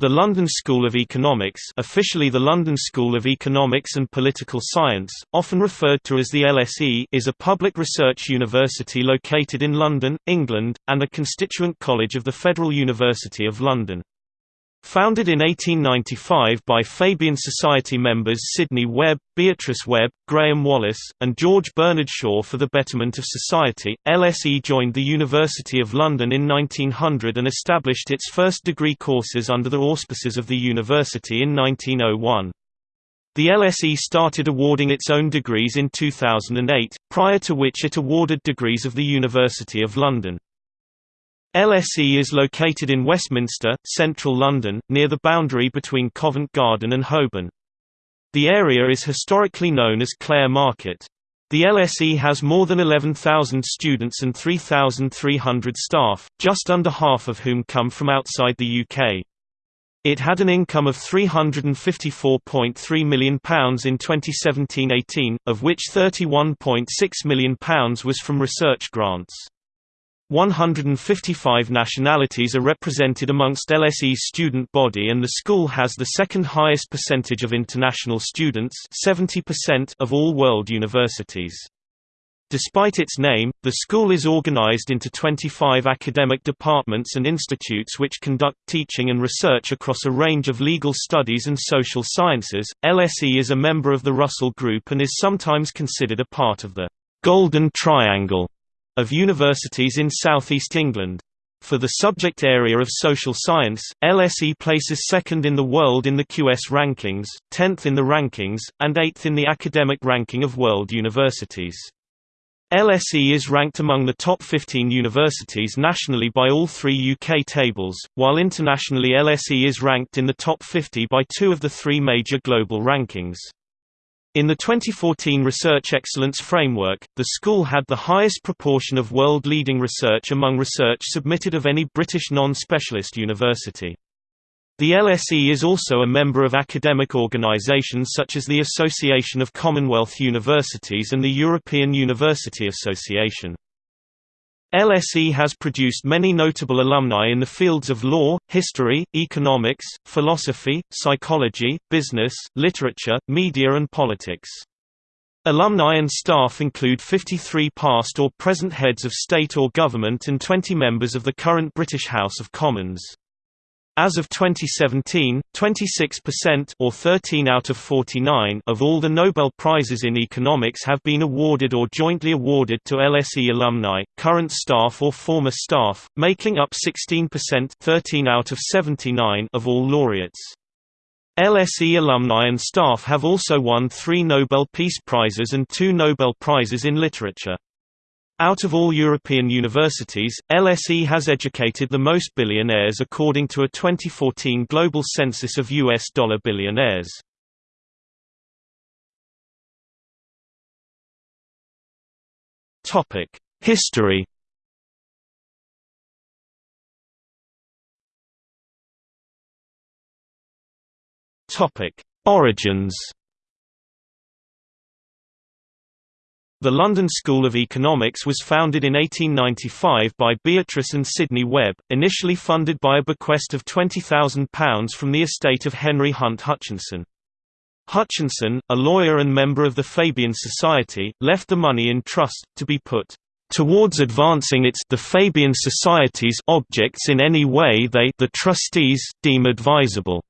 The London School of Economics officially the London School of Economics and Political Science, often referred to as the LSE is a public research university located in London, England, and a constituent college of the Federal University of London. Founded in 1895 by Fabian Society members Sidney Webb, Beatrice Webb, Graham Wallas, and George Bernard Shaw for the betterment of society, LSE joined the University of London in 1900 and established its first degree courses under the auspices of the university in 1901. The LSE started awarding its own degrees in 2008, prior to which it awarded degrees of the University of London. LSE is located in Westminster, central London, near the boundary between Covent Garden and Holborn. The area is historically known as Clare Market. The LSE has more than 11,000 students and 3,300 staff, just under half of whom come from outside the UK. It had an income of £354.3 million in 2017–18, of which £31.6 million was from research grants. 155 nationalities are represented amongst LSE's student body and the school has the second highest percentage of international students 70% of all world universities. Despite its name, the school is organized into 25 academic departments and institutes which conduct teaching and research across a range of legal studies and social sciences. LSE is a member of the Russell Group and is sometimes considered a part of the Golden Triangle of universities in southeast England. For the subject area of social science, LSE places second in the world in the QS rankings, 10th in the rankings, and 8th in the academic ranking of world universities. LSE is ranked among the top 15 universities nationally by all three UK tables, while internationally LSE is ranked in the top 50 by two of the three major global rankings. In the 2014 Research Excellence Framework, the school had the highest proportion of world-leading research among research submitted of any British non-specialist university. The LSE is also a member of academic organisations such as the Association of Commonwealth Universities and the European University Association. LSE has produced many notable alumni in the fields of law, history, economics, philosophy, psychology, business, literature, media and politics. Alumni and staff include 53 past or present heads of state or government and 20 members of the current British House of Commons. As of 2017, 26% or 13 out of 49 of all the Nobel Prizes in economics have been awarded or jointly awarded to LSE alumni, current staff or former staff, making up 16% 13 out of 79 of all laureates. LSE alumni and staff have also won three Nobel Peace Prizes and two Nobel Prizes in Literature. Out of all European universities, LSE has educated the most billionaires according to a 2014 global census of US dollar billionaires. Topic: History. Topic: Origins. The London School of Economics was founded in 1895 by Beatrice and Sidney Webb, initially funded by a bequest of £20,000 from the estate of Henry Hunt Hutchinson. Hutchinson, a lawyer and member of the Fabian Society, left the money in trust, to be put towards advancing its the Fabian Society's objects in any way they the trustees deem advisable.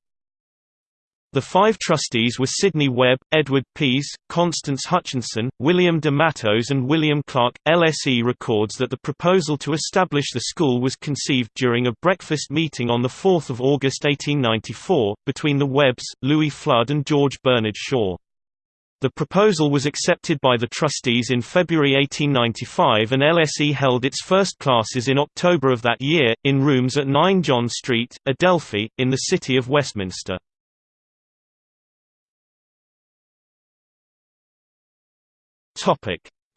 The five trustees were Sidney Webb, Edward Pease, Constance Hutchinson, William de Mattos and William Clark. LSE records that the proposal to establish the school was conceived during a breakfast meeting on 4 August 1894, between the Webbs, Louis Flood and George Bernard Shaw. The proposal was accepted by the trustees in February 1895 and LSE held its first classes in October of that year, in rooms at 9 John Street, Adelphi, in the city of Westminster.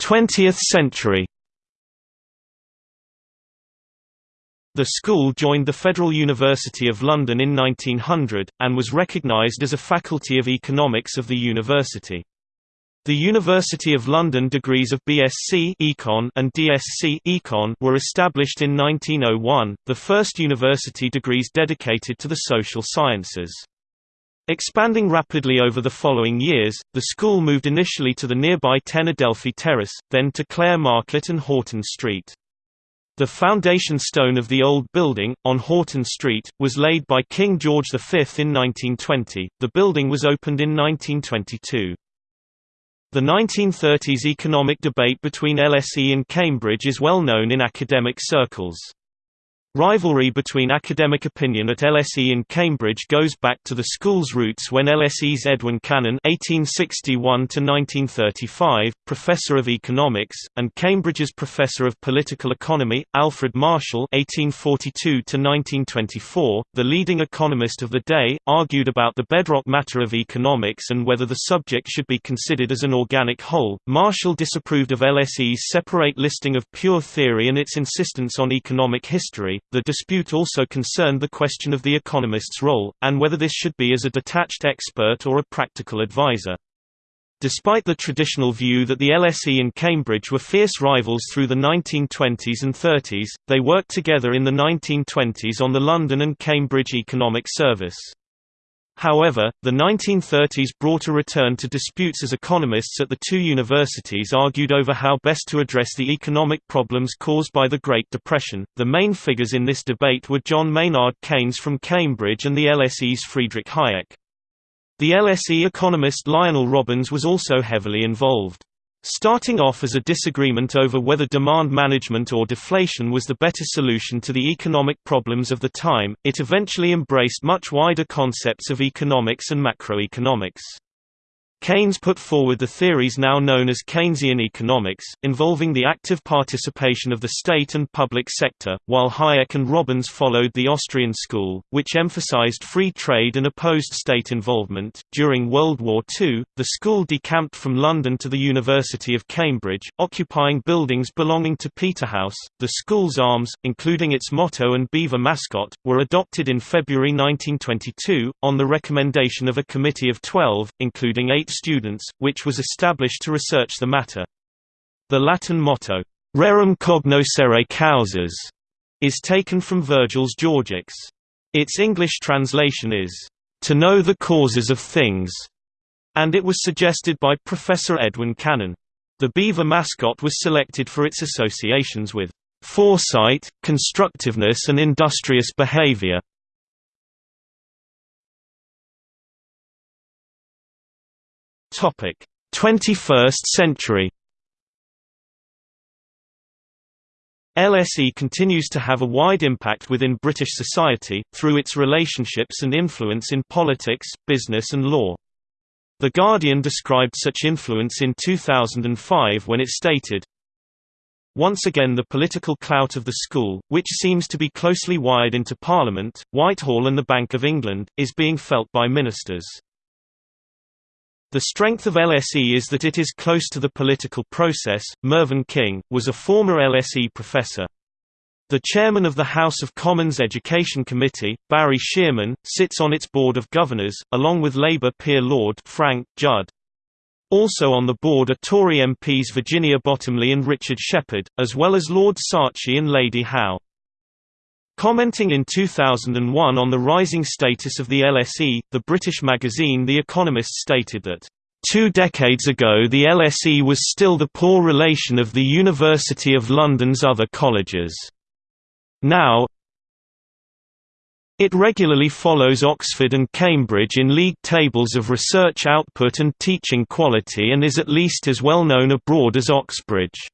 20th century The school joined the Federal University of London in 1900, and was recognised as a faculty of economics of the university. The University of London degrees of BSc Econ and DSc Econ were established in 1901, the first university degrees dedicated to the social sciences. Expanding rapidly over the following years, the school moved initially to the nearby 10 Adelphi Terrace, then to Clare Market and Houghton Street. The foundation stone of the old building, on Houghton Street, was laid by King George V in 1920. The building was opened in 1922. The 1930s economic debate between LSE and Cambridge is well known in academic circles. Rivalry between academic opinion at LSE and Cambridge goes back to the school's roots when LSE's Edwin Cannan (1861–1935), professor of economics, and Cambridge's professor of political economy, Alfred Marshall (1842–1924), the leading economist of the day, argued about the bedrock matter of economics and whether the subject should be considered as an organic whole. Marshall disapproved of LSE's separate listing of pure theory and its insistence on economic history the dispute also concerned the question of the economist's role, and whether this should be as a detached expert or a practical advisor. Despite the traditional view that the LSE and Cambridge were fierce rivals through the 1920s and 30s, they worked together in the 1920s on the London and Cambridge Economic Service. However, the 1930s brought a return to disputes as economists at the two universities argued over how best to address the economic problems caused by the Great Depression. The main figures in this debate were John Maynard Keynes from Cambridge and the LSE's Friedrich Hayek. The LSE economist Lionel Robbins was also heavily involved. Starting off as a disagreement over whether demand management or deflation was the better solution to the economic problems of the time, it eventually embraced much wider concepts of economics and macroeconomics. Keynes put forward the theories now known as Keynesian economics, involving the active participation of the state and public sector, while Hayek and Robbins followed the Austrian school, which emphasized free trade and opposed state involvement. During World War II, the school decamped from London to the University of Cambridge, occupying buildings belonging to Peterhouse. The school's arms, including its motto and beaver mascot, were adopted in February 1922, on the recommendation of a committee of 12, including eight students, which was established to research the matter. The Latin motto, Rerum cognoscere causas, is taken from Virgil's Georgics. Its English translation is, to know the causes of things, and it was suggested by Professor Edwin Cannan. The beaver mascot was selected for its associations with foresight, constructiveness and industrious behavior. Topic: 21st century. LSE continues to have a wide impact within British society, through its relationships and influence in politics, business and law. The Guardian described such influence in 2005 when it stated, Once again the political clout of the school, which seems to be closely wired into Parliament, Whitehall and the Bank of England, is being felt by ministers. The strength of LSE is that it is close to the political process. Mervyn King was a former LSE professor. The chairman of the House of Commons Education Committee, Barry Sheerman, sits on its board of governors, along with Labour peer Lord Frank Judd. Also on the board are Tory MPs Virginia Bottomley and Richard Shepherd, as well as Lord Saatchi and Lady Howe. Commenting in 2001 on the rising status of the LSE, the British magazine The Economist stated that, Two decades ago the LSE was still the poor relation of the University of London's other colleges. Now, it regularly follows Oxford and Cambridge in league tables of research output and teaching quality and is at least as well known abroad as Oxbridge.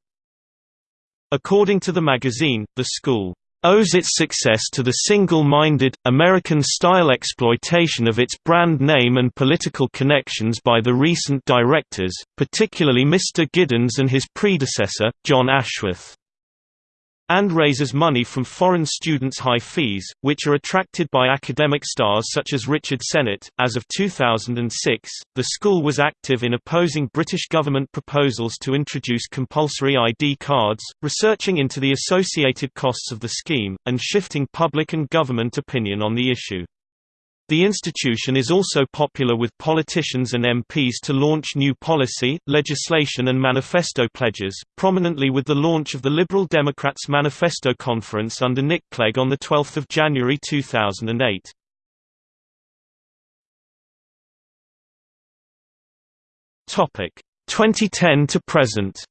According to the magazine, the school owes its success to the single-minded, American-style exploitation of its brand name and political connections by the recent directors, particularly Mr. Giddens and his predecessor, John Ashworth and raises money from foreign students' high fees, which are attracted by academic stars such as Richard Sennett. As of 2006, the school was active in opposing British government proposals to introduce compulsory ID cards, researching into the associated costs of the scheme, and shifting public and government opinion on the issue. The institution is also popular with politicians and MPs to launch new policy, legislation and manifesto pledges, prominently with the launch of the Liberal Democrats Manifesto Conference under Nick Clegg on 12 January 2008. Topic 2010 to present.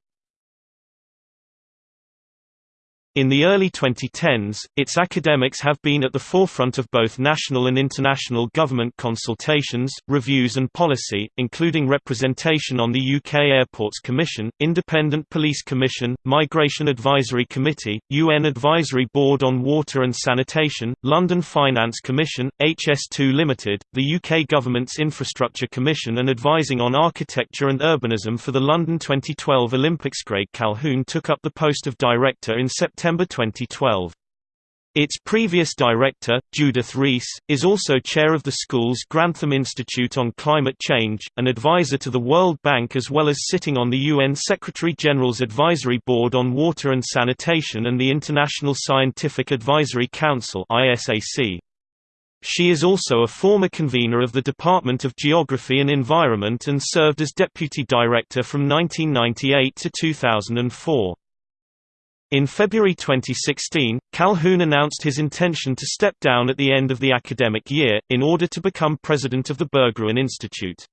In the early 2010s, its academics have been at the forefront of both national and international government consultations, reviews and policy, including representation on the UK Airports Commission, Independent Police Commission, Migration Advisory Committee, UN Advisory Board on Water and Sanitation, London Finance Commission, HS2 Limited, the UK Government's Infrastructure Commission and advising on architecture and urbanism for the London 2012 Olympics. Craig Calhoun took up the post of director in September September 2012. Its previous director, Judith Rees, is also chair of the school's Grantham Institute on Climate Change, an advisor to the World Bank as well as sitting on the UN Secretary-General's Advisory Board on Water and Sanitation and the International Scientific Advisory Council She is also a former convener of the Department of Geography and Environment and served as deputy director from 1998 to 2004. In February 2016, Calhoun announced his intention to step down at the end of the academic year, in order to become president of the Berggruen Institute.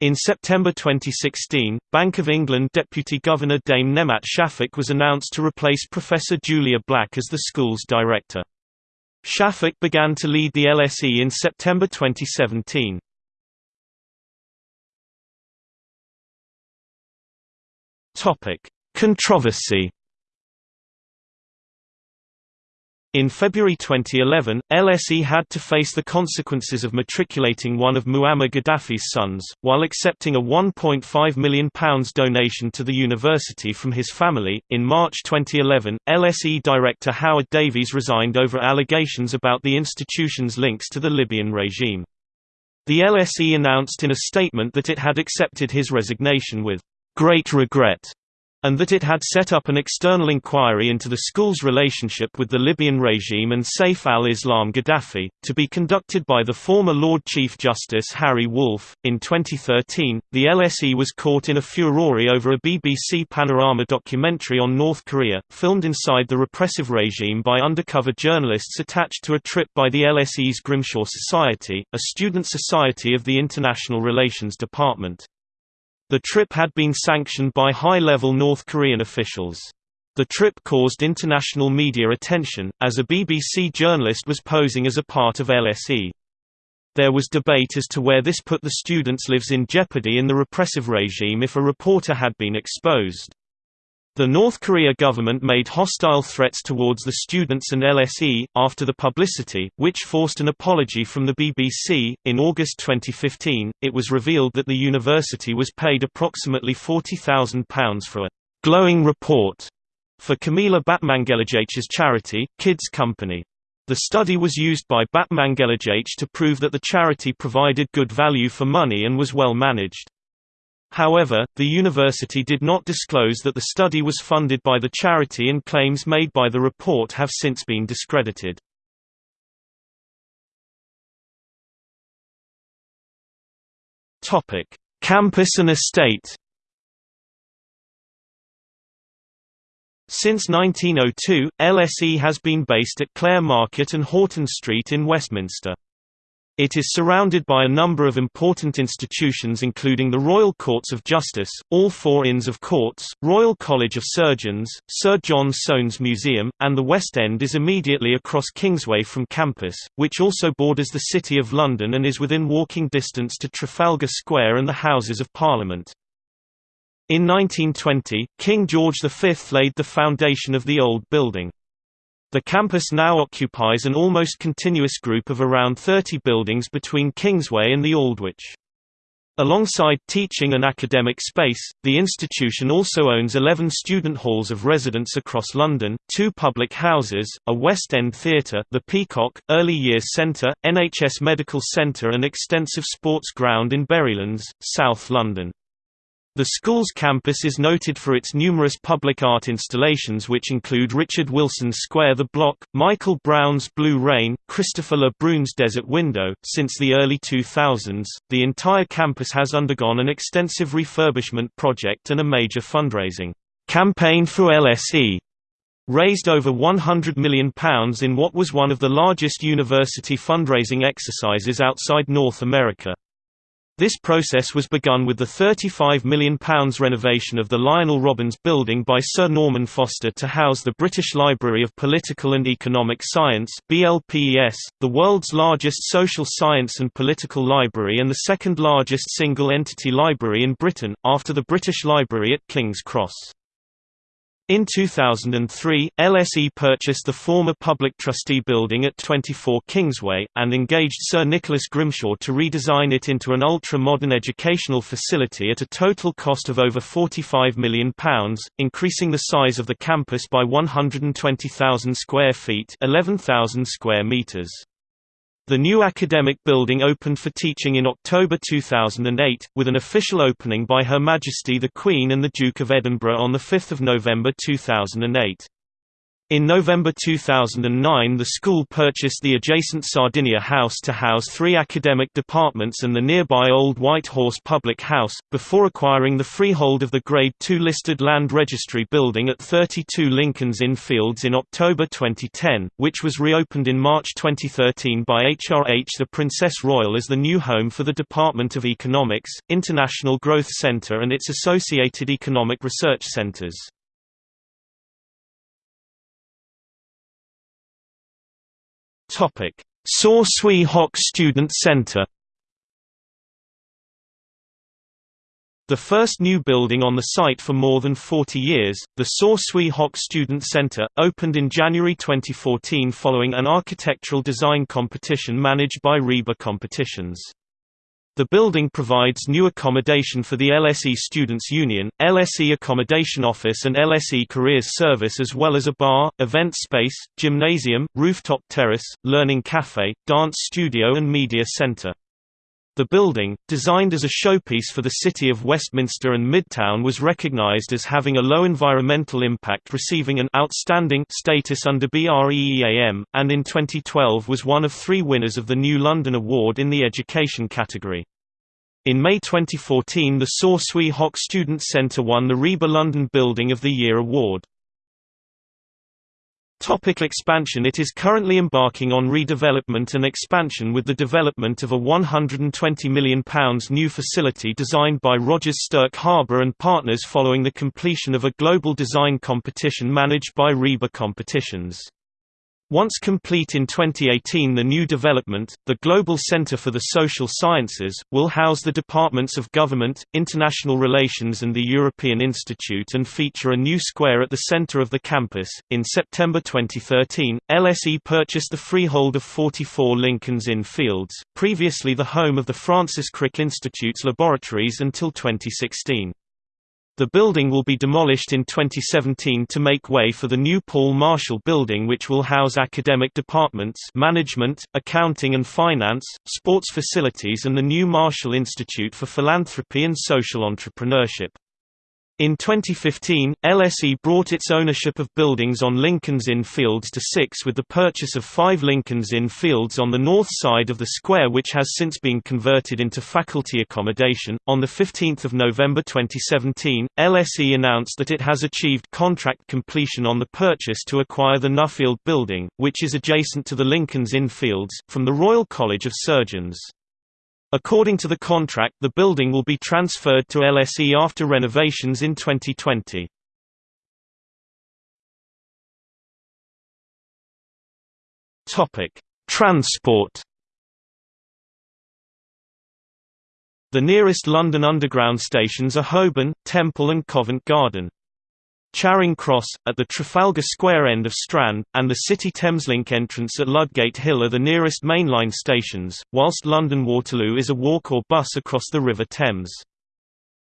In September 2016, Bank of England Deputy Governor Dame Nemat Shafik was announced to replace Professor Julia Black as the school's director. Shafik began to lead the LSE in September 2017. Controversy In February 2011, LSE had to face the consequences of matriculating one of Muammar Gaddafi's sons, while accepting a £1.5 million donation to the university from his family. In March 2011, LSE director Howard Davies resigned over allegations about the institution's links to the Libyan regime. The LSE announced in a statement that it had accepted his resignation with great regret and that it had set up an external inquiry into the school's relationship with the Libyan regime and Saif al-Islam Gaddafi, to be conducted by the former Lord Chief Justice Harry Woolf. In 2013, the LSE was caught in a furore over a BBC Panorama documentary on North Korea, filmed inside the repressive regime by undercover journalists attached to a trip by the LSE's Grimshaw Society, a student society of the International Relations Department. The trip had been sanctioned by high-level North Korean officials. The trip caused international media attention, as a BBC journalist was posing as a part of LSE. There was debate as to where this put the students' lives in jeopardy in the repressive regime if a reporter had been exposed. The North Korea government made hostile threats towards the students and LSE, after the publicity, which forced an apology from the BBC. In August 2015, it was revealed that the university was paid approximately £40,000 for a glowing report for Camila Batmanghelidjh's charity, Kids Company. The study was used by Batmanghelidjh to prove that the charity provided good value for money and was well managed. However, the university did not disclose that the study was funded by the charity and claims made by the report have since been discredited. Campus and estate Since 1902, LSE has been based at Clare Market and Houghton Street in Westminster. It is surrounded by a number of important institutions including the Royal Courts of Justice, all four Inns of Courts, Royal College of Surgeons, Sir John Soanes Museum, and the West End is immediately across Kingsway from campus, which also borders the City of London and is within walking distance to Trafalgar Square and the Houses of Parliament. In 1920, King George V laid the foundation of the old building. The campus now occupies an almost continuous group of around 30 buildings between Kingsway and the Aldwych. Alongside teaching and academic space, the institution also owns 11 student halls of residence across London, two public houses, a West End theatre the Peacock, Early Years Centre, NHS Medical Centre and extensive sports ground in Berrylands, South London. The school's campus is noted for its numerous public art installations which include Richard Wilson's Square the Block, Michael Brown's Blue Rain, Christopher Le Brun's Desert Window. Since the early 2000s, the entire campus has undergone an extensive refurbishment project and a major fundraising campaign for LSE raised over £100 million in what was one of the largest university fundraising exercises outside North America. This process was begun with the £35 million renovation of the Lionel Robbins Building by Sir Norman Foster to house the British Library of Political and Economic Science the world's largest social science and political library and the second largest single-entity library in Britain, after the British Library at King's Cross. In 2003, LSE purchased the former public trustee building at 24 Kingsway, and engaged Sir Nicholas Grimshaw to redesign it into an ultra-modern educational facility at a total cost of over £45 million, increasing the size of the campus by 120,000 square feet 11,000 square metres. The new academic building opened for teaching in October 2008, with an official opening by Her Majesty the Queen and the Duke of Edinburgh on 5 November 2008. In November 2009 the school purchased the adjacent Sardinia House to house three academic departments and the nearby Old White Horse Public House, before acquiring the freehold of the Grade II listed Land Registry Building at 32 Lincoln's Inn Fields in October 2010, which was reopened in March 2013 by HRH the Princess Royal as the new home for the Department of Economics, International Growth Center and its associated economic research centers. Topic: Saw Swee Hock Student Center. The first new building on the site for more than 40 years, the Saw Swee Hock Student Center, opened in January 2014 following an architectural design competition managed by RIBA Competitions. The building provides new accommodation for the LSE Students' Union, LSE Accommodation Office and LSE Careers Service as well as a bar, event space, gymnasium, rooftop terrace, learning cafe, dance studio and media center. The building, designed as a showpiece for the city of Westminster and Midtown was recognized as having a low environmental impact receiving an «outstanding» status under BREEAM, and in 2012 was one of three winners of the New London Award in the education category. In May 2014 the Saw Swee Hock Student Centre won the RIBA London Building of the Year award. Topic expansion It is currently embarking on redevelopment and expansion with the development of a £120 million new facility designed by Rogers Stirk Harbour and partners following the completion of a global design competition managed by RIBA Competitions. Once complete in 2018 the new development, the Global Center for the Social Sciences, will house the Departments of Government, International Relations and the European Institute and feature a new square at the center of the campus. In September 2013, LSE purchased the freehold of 44 Lincoln's Inn Fields, previously the home of the Francis Crick Institute's laboratories until 2016. The building will be demolished in 2017 to make way for the new Paul Marshall Building which will house academic departments management, accounting and finance, sports facilities and the new Marshall Institute for Philanthropy and Social Entrepreneurship. In 2015, LSE brought its ownership of buildings on Lincoln's Inn Fields to six with the purchase of five Lincoln's Inn Fields on the north side of the square which has since been converted into faculty accommodation. On 15 November 2017, LSE announced that it has achieved contract completion on the purchase to acquire the Nuffield Building, which is adjacent to the Lincoln's Inn Fields, from the Royal College of Surgeons. According to the contract the building will be transferred to LSE after renovations in 2020. Transport The nearest London Underground stations are Holborn, Temple and Covent Garden. Charing Cross, at the Trafalgar Square end of Strand, and the City Thameslink entrance at Ludgate Hill are the nearest mainline stations, whilst London Waterloo is a walk or bus across the River Thames.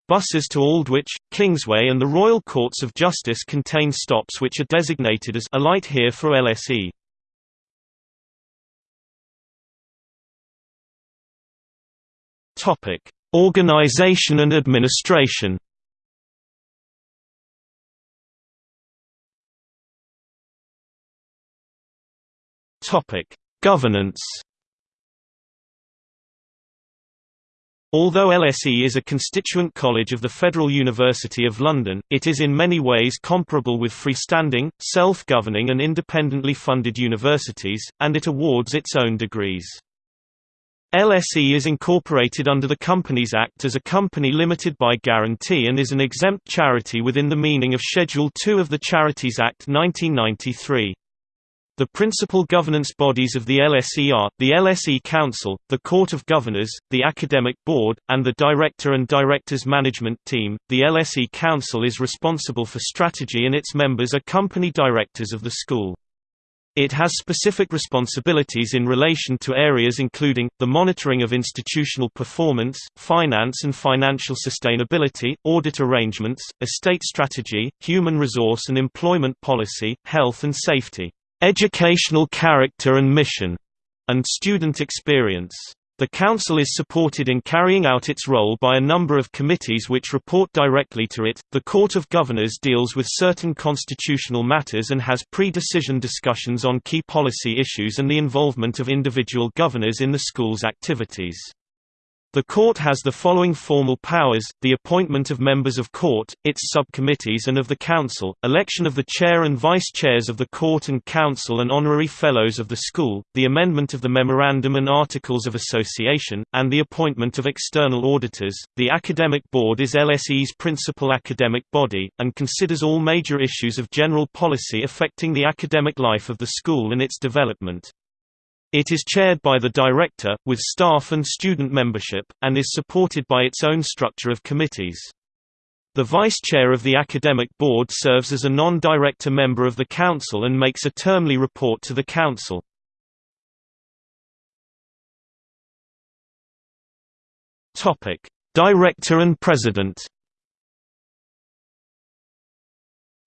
Buses to Aldwych, Kingsway and the Royal Courts of Justice contain stops which are designated as Alight here for LSE. Topic: Organization and administration Governance Although LSE is a constituent college of the Federal University of London, it is in many ways comparable with freestanding, self-governing and independently funded universities, and it awards its own degrees. LSE is incorporated under the Companies Act as a company limited by guarantee and is an exempt charity within the meaning of Schedule 2 of the Charities Act 1993. The principal governance bodies of the LSE are, the LSE Council, the Court of Governors, the Academic Board, and the Director and Directors Management Team. The LSE Council is responsible for strategy and its members are company directors of the school. It has specific responsibilities in relation to areas including, the monitoring of institutional performance, finance and financial sustainability, audit arrangements, estate strategy, human resource and employment policy, health and safety educational character and mission, and student experience. The Council is supported in carrying out its role by a number of committees which report directly to it. The Court of Governors deals with certain constitutional matters and has pre decision discussions on key policy issues and the involvement of individual governors in the school's activities. The Court has the following formal powers, the appointment of members of Court, its subcommittees and of the Council, election of the Chair and Vice-Chairs of the Court and Council and honorary Fellows of the School, the amendment of the Memorandum and Articles of Association, and the appointment of external auditors. The Academic Board is LSE's principal academic body, and considers all major issues of general policy affecting the academic life of the school and its development. It is chaired by the director, with staff and student membership, and is supported by its own structure of committees. The vice-chair of the academic board serves as a non-director member of the council and makes a termly report to the council. Director and President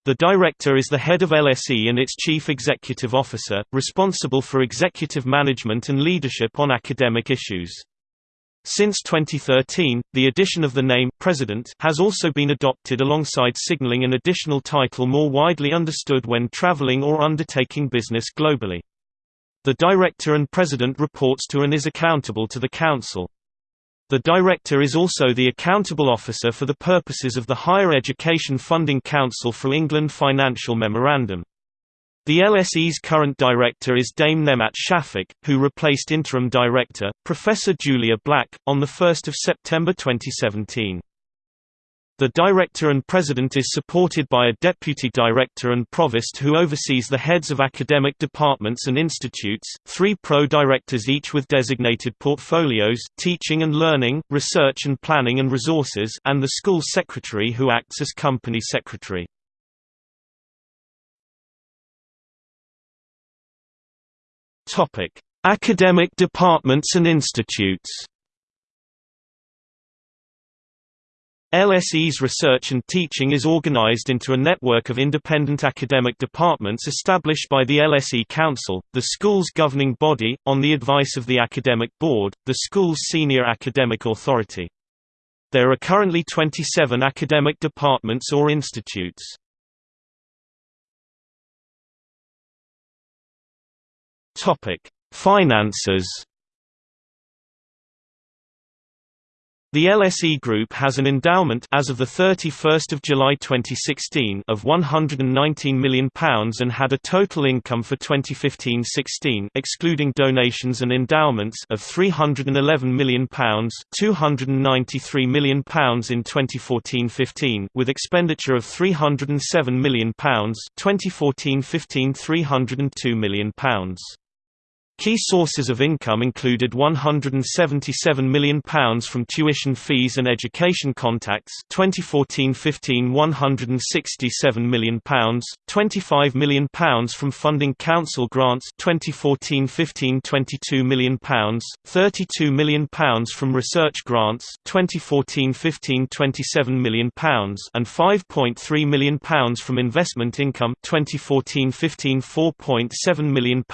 The Director is the head of LSE and its Chief Executive Officer, responsible for executive management and leadership on academic issues. Since 2013, the addition of the name President has also been adopted alongside signaling an additional title more widely understood when traveling or undertaking business globally. The Director and President reports to and is accountable to the Council. The Director is also the accountable officer for the purposes of the Higher Education Funding Council for England Financial Memorandum. The LSE's current director is Dame Nemat Shafik, who replaced interim director, Professor Julia Black, on 1 September 2017. The director and president is supported by a deputy director and provost who oversees the heads of academic departments and institutes, three pro-directors each with designated portfolios teaching and learning, research and planning and resources and the school secretary who acts as company secretary. Academic departments and institutes LSE's research and teaching is organized into a network of independent academic departments established by the LSE Council, the school's governing body, on the advice of the Academic Board, the school's senior academic authority. There are currently 27 academic departments or institutes. Finances The LSE Group has an endowment as of the 31st of July 2016 of £119 million and had a total income for 2015-16 excluding donations and endowments of £311 million, £293 million in 2014-15 with expenditure of £307 million, 2014-15 £302 million. Key sources of income included £177 million from tuition fees and education contacts 2014-15 £167 million, £25 million from funding council grants 2014-15 £22 million, £32 million from research grants 2014-15 £27 million and £5.3 million from investment income 2014-15 £4.7 million.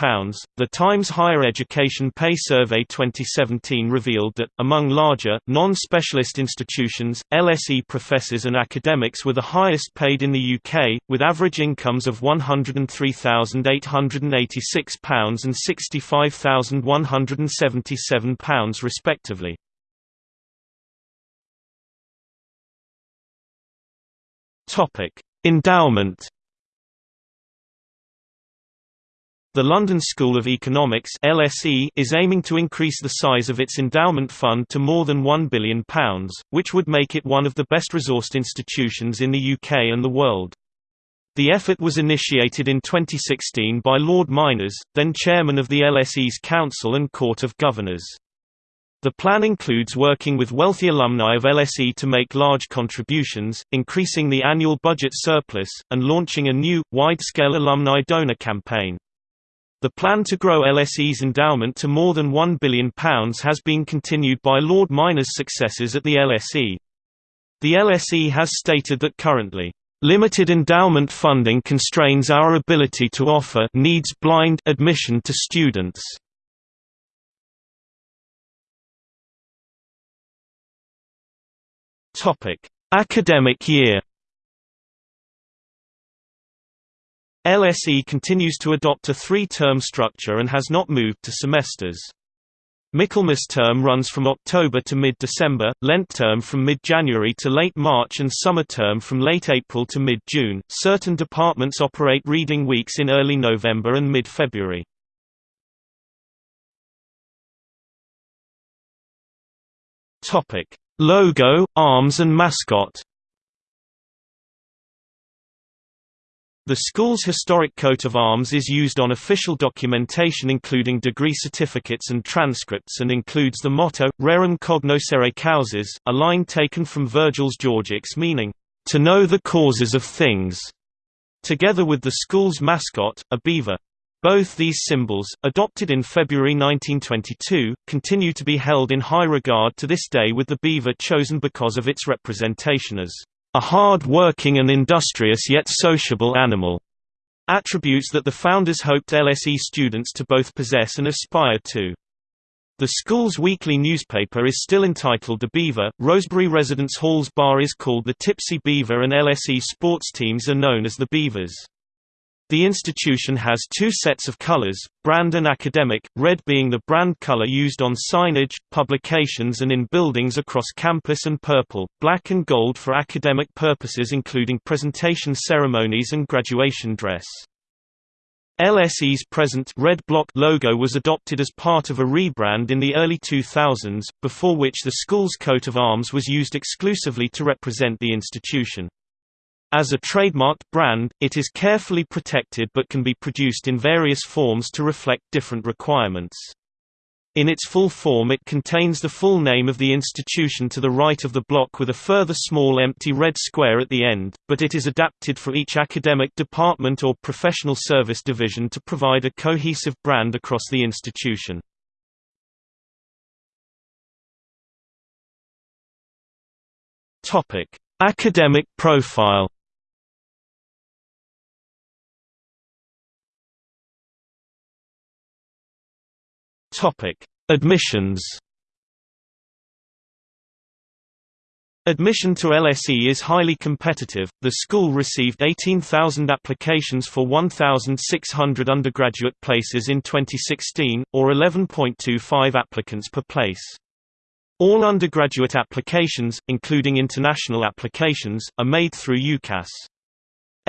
The Times Higher Education Pay Survey 2017 revealed that, among larger, non-specialist institutions, LSE professors and academics were the highest paid in the UK, with average incomes of £103,886 and £65,177 respectively. Endowment The London School of Economics LSE is aiming to increase the size of its endowment fund to more than £1 billion, which would make it one of the best resourced institutions in the UK and the world. The effort was initiated in 2016 by Lord Myners, then chairman of the LSE's Council and Court of Governors. The plan includes working with wealthy alumni of LSE to make large contributions, increasing the annual budget surplus, and launching a new, wide-scale alumni donor campaign. The plan to grow LSE's endowment to more than £1 billion has been continued by Lord Myners' successors at the LSE. The LSE has stated that currently, "...limited endowment funding constrains our ability to offer needs blind admission to students." Academic year LSE continues to adopt a three-term structure and has not moved to semesters. Michaelmas term runs from October to mid-December, Lent term from mid-January to late March and summer term from late April to mid-June. Certain departments operate reading weeks in early November and mid-February. Topic: Logo, arms and mascot. The school's historic coat of arms is used on official documentation including degree certificates and transcripts and includes the motto, Rerum cognoscere causas, a line taken from Virgil's Georgics meaning, "...to know the causes of things", together with the school's mascot, a beaver. Both these symbols, adopted in February 1922, continue to be held in high regard to this day with the beaver chosen because of its representation as a hard-working and industrious yet sociable animal, attributes that the founders hoped LSE students to both possess and aspire to. The school's weekly newspaper is still entitled The Beaver, Rosebery Residence Hall's bar is called the Tipsy Beaver and LSE sports teams are known as the Beavers. The institution has two sets of colors, brand and academic, red being the brand color used on signage, publications and in buildings across campus and purple, black and gold for academic purposes including presentation ceremonies and graduation dress. LSE's present red block logo was adopted as part of a rebrand in the early 2000s, before which the school's coat of arms was used exclusively to represent the institution. As a trademarked brand, it is carefully protected but can be produced in various forms to reflect different requirements. In its full form it contains the full name of the institution to the right of the block with a further small empty red square at the end, but it is adapted for each academic department or professional service division to provide a cohesive brand across the institution. Academic profile Admissions. Admission to LSE is highly competitive. The school received 18,000 applications for 1,600 undergraduate places in 2016, or 11.25 applicants per place. All undergraduate applications, including international applications, are made through UCAS.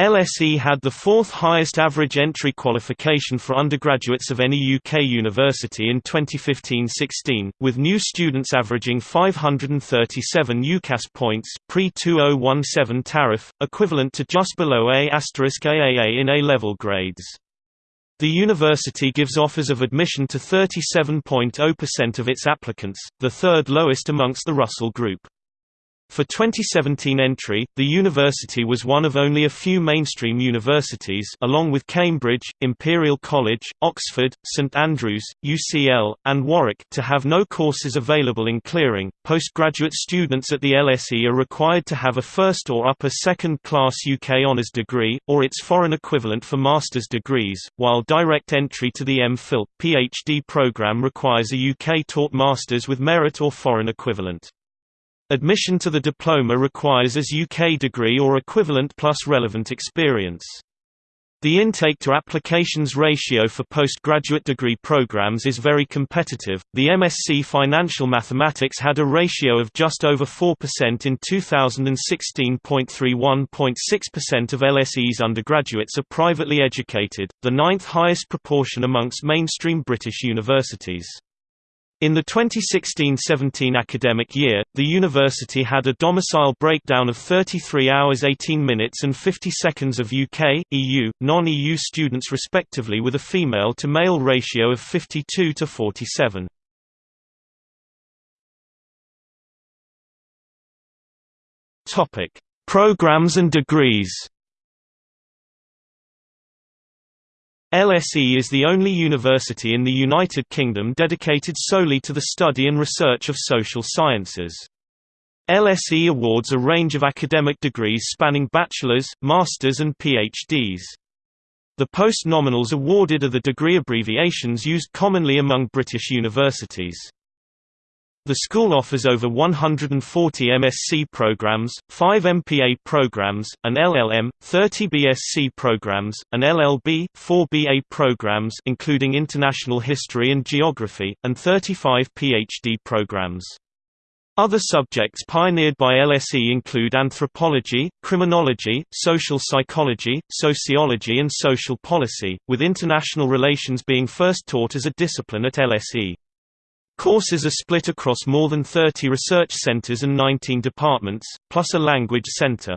LSE had the fourth highest average entry qualification for undergraduates of any UK university in 2015-16, with new students averaging 537 UCAS points pre-2017 tariff, equivalent to just below AAA in A-level grades. The university gives offers of admission to 37.0% of its applicants, the third lowest amongst the Russell Group. For 2017 entry, the university was one of only a few mainstream universities along with Cambridge, Imperial College, Oxford, St Andrews, UCL, and Warwick to have no courses available in clearing. Postgraduate students at the LSE are required to have a first or upper second class UK honours degree or its foreign equivalent for master's degrees, while direct entry to the MPhil PhD program requires a UK taught masters with merit or foreign equivalent. Admission to the diploma requires as UK degree or equivalent plus relevant experience. The intake to applications ratio for postgraduate degree programs is very competitive. The MSc Financial Mathematics had a ratio of just over 4% in 2016.31.6% of LSE's undergraduates are privately educated, the ninth highest proportion amongst mainstream British universities. In the 2016–17 academic year, the university had a domicile breakdown of 33 hours 18 minutes and 50 seconds of UK, EU, non-EU students respectively with a female-to-male ratio of 52 to 47. Programs and degrees LSE is the only university in the United Kingdom dedicated solely to the study and research of social sciences. LSE awards a range of academic degrees spanning bachelor's, master's and PhDs. The post-nominals awarded are the degree abbreviations used commonly among British universities. The school offers over 140 MSc programs, 5 MPA programs, an LLM, 30 BSc programs, an LLB, 4 BA programs including International History and Geography, and 35 PhD programs. Other subjects pioneered by LSE include anthropology, criminology, social psychology, sociology and social policy, with international relations being first taught as a discipline at LSE. Courses are split across more than 30 research centers and 19 departments, plus a language center.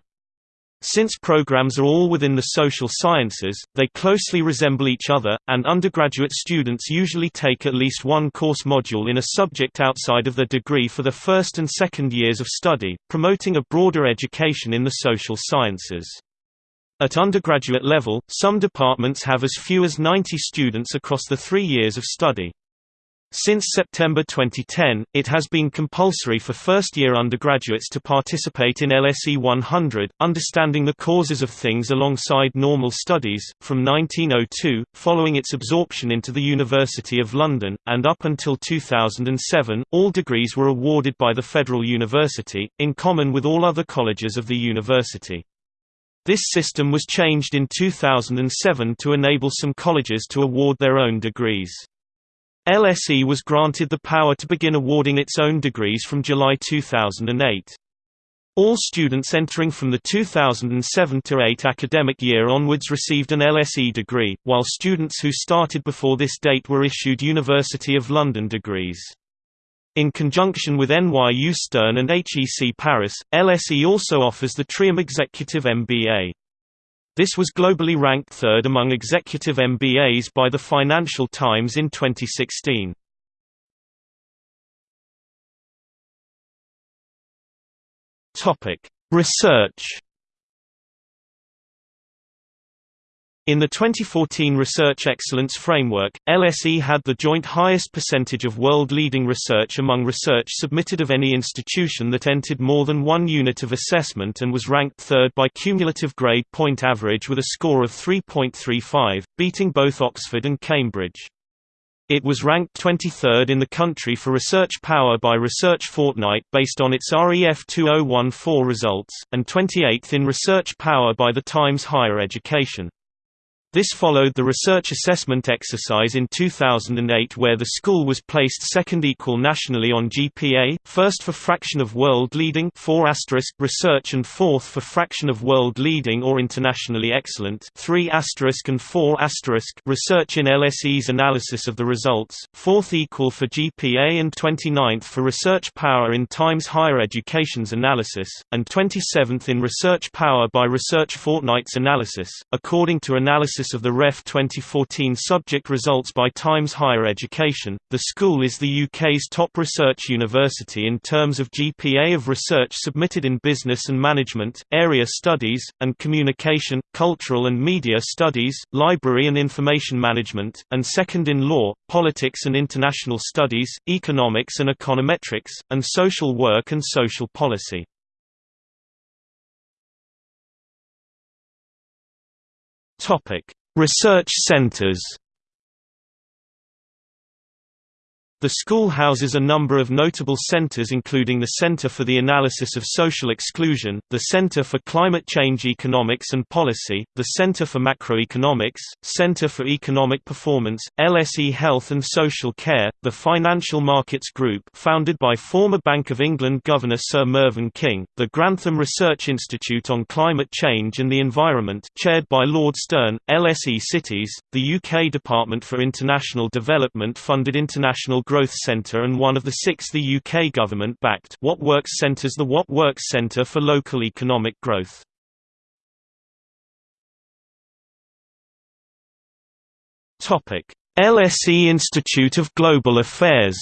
Since programs are all within the social sciences, they closely resemble each other, and undergraduate students usually take at least one course module in a subject outside of their degree for the first and second years of study, promoting a broader education in the social sciences. At undergraduate level, some departments have as few as 90 students across the three years of study. Since September 2010, it has been compulsory for first-year undergraduates to participate in LSE 100, Understanding the Causes of Things alongside Normal Studies, from 1902, following its absorption into the University of London, and up until 2007, all degrees were awarded by the Federal University, in common with all other colleges of the university. This system was changed in 2007 to enable some colleges to award their own degrees. LSE was granted the power to begin awarding its own degrees from July 2008. All students entering from the 2007–8 academic year onwards received an LSE degree, while students who started before this date were issued University of London degrees. In conjunction with NYU Stern and HEC Paris, LSE also offers the Trium Executive MBA. This was globally ranked third among executive MBAs by the Financial Times in 2016. Topic: Research In the 2014 Research Excellence Framework, LSE had the joint highest percentage of world-leading research among research submitted of any institution that entered more than one unit of assessment and was ranked third by cumulative grade point average with a score of 3.35, beating both Oxford and Cambridge. It was ranked 23rd in the country for research power by Research Fortnight based on its REF 2014 results, and 28th in research power by the Times Higher Education. This followed the research assessment exercise in 2008 where the school was placed second equal nationally on GPA, first for fraction of world leading 4 research and fourth for fraction of world leading or internationally excellent 3 and 4 research in LSE's analysis of the results, fourth equal for GPA and 29th for research power in Times Higher Education's analysis, and 27th in research power by Research Fortnight's analysis, according to analysis of the REF 2014 subject results by Times Higher Education, the school is the UK's top research university in terms of GPA of research submitted in business and management, area studies, and communication, cultural and media studies, library and information management, and second in law, politics and international studies, economics and econometrics, and social work and social policy. Topic: Research centers. The school houses a number of notable centers including the Center for the Analysis of Social Exclusion, the Center for Climate Change Economics and Policy, the Center for Macroeconomics, Center for Economic Performance, LSE Health and Social Care, the Financial Markets Group founded by former Bank of England Governor Sir Mervyn King, the Grantham Research Institute on Climate Change and the Environment chaired by Lord Stern, LSE Cities, the UK Department for International Development funded international Growth Centre and one of the six the UK government-backed What Works Centres the What Works Centre for Local Economic Growth. LSE Institute of Global Affairs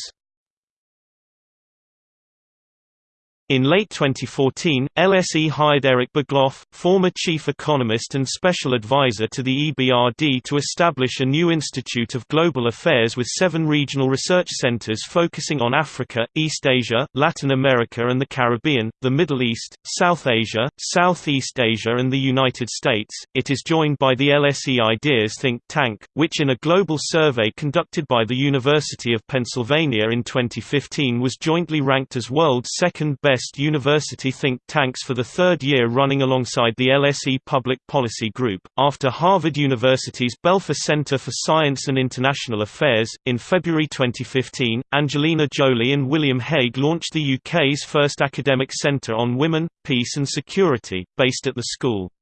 In late 2014, LSE hired Erik Berglöf, former chief economist and special advisor to the EBRD to establish a new Institute of Global Affairs with seven regional research centers focusing on Africa, East Asia, Latin America and the Caribbean, the Middle East, South Asia, Southeast Asia and the United States. It is joined by the LSE Ideas think tank, which in a global survey conducted by the University of Pennsylvania in 2015 was jointly ranked as world's second best best university think tanks for the third year running alongside the LSE Public Policy Group. After Harvard University's Belfer Center for Science and International Affairs, in February 2015, Angelina Jolie and William Hague launched the UK's first academic centre on women, peace and security, based at the school.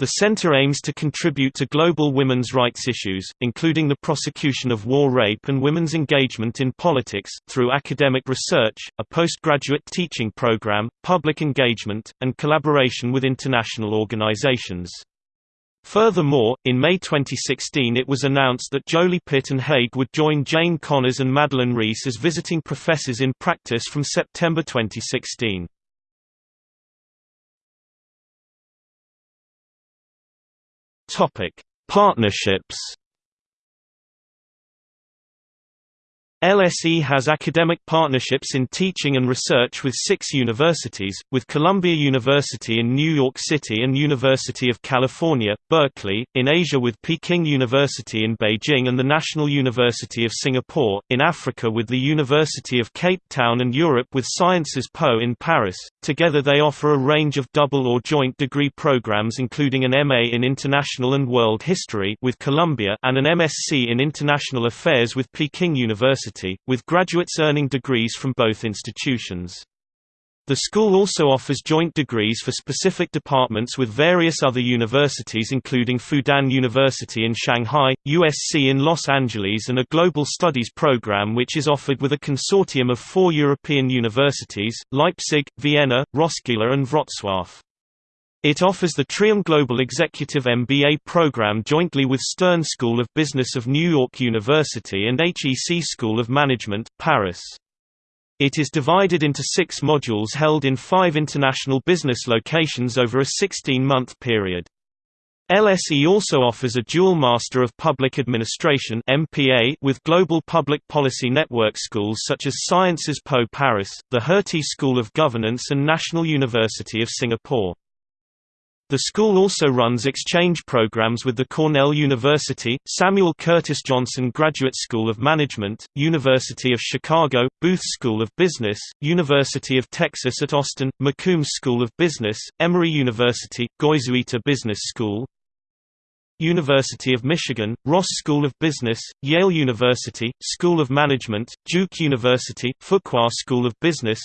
The center aims to contribute to global women's rights issues, including the prosecution of war rape and women's engagement in politics, through academic research, a postgraduate teaching program, public engagement, and collaboration with international organizations. Furthermore, in May 2016 it was announced that Jolie Pitt and Hague would join Jane Connors and Madeleine Rees as visiting professors in practice from September 2016. Topic: Partnerships LSE has academic partnerships in teaching and research with six universities, with Columbia University in New York City and University of California, Berkeley, in Asia with Peking University in Beijing and the National University of Singapore, in Africa with the University of Cape Town and Europe with Sciences Po in Paris. Together they offer a range of double or joint degree programs including an MA in International and World History with Columbia and an MSc in International Affairs with Peking University University, with graduates earning degrees from both institutions. The school also offers joint degrees for specific departments with various other universities including Fudan University in Shanghai, USC in Los Angeles and a Global Studies program which is offered with a consortium of four European universities, Leipzig, Vienna, Roskilde and Wrocław. It offers the Trium Global Executive MBA program jointly with Stern School of Business of New York University and HEC School of Management, Paris. It is divided into six modules held in five international business locations over a 16-month period. LSE also offers a dual Master of Public Administration MPA with global public policy network schools such as Sciences Po Paris, the Hertie School of Governance and National University of Singapore. The school also runs exchange programs with the Cornell University, Samuel Curtis Johnson Graduate School of Management, University of Chicago, Booth School of Business, University of Texas at Austin, McCombs School of Business, Emory University, Goizueta Business School, University of Michigan, Ross School of Business, Yale University, School of Management, Duke University, Fuqua School of Business,